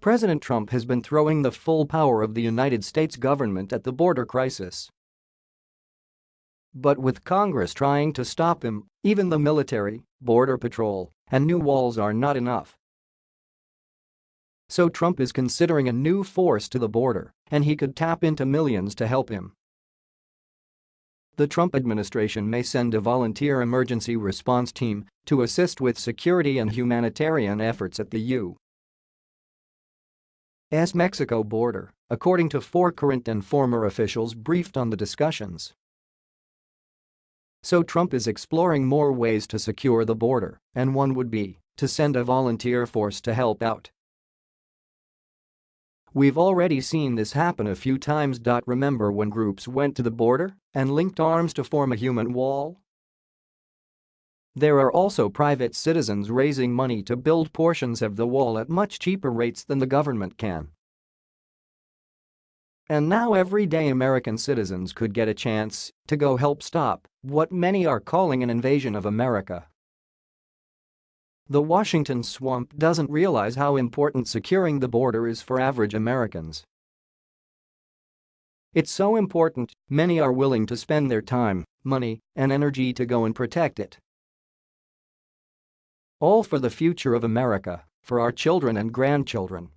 President Trump has been throwing the full power of the United States government at the border crisis. But with Congress trying to stop him, even the military, border patrol, and new walls are not enough. So Trump is considering a new force to the border, and he could tap into millions to help him. The Trump administration may send a volunteer emergency response team to assist with security and humanitarian efforts at the U. S. Mexico border, according to four current and former officials briefed on the discussions. So Trump is exploring more ways to secure the border, and one would be to send a volunteer force to help out. We've already seen this happen a few times. Remember when groups went to the border and linked arms to form a human wall? There are also private citizens raising money to build portions of the wall at much cheaper rates than the government can. And now everyday American citizens could get a chance to go help stop what many are calling an invasion of America. The Washington swamp doesn't realize how important securing the border is for average Americans. It's so important, many are willing to spend their time, money, and energy to go and protect it. All for the future of America, for our children and grandchildren.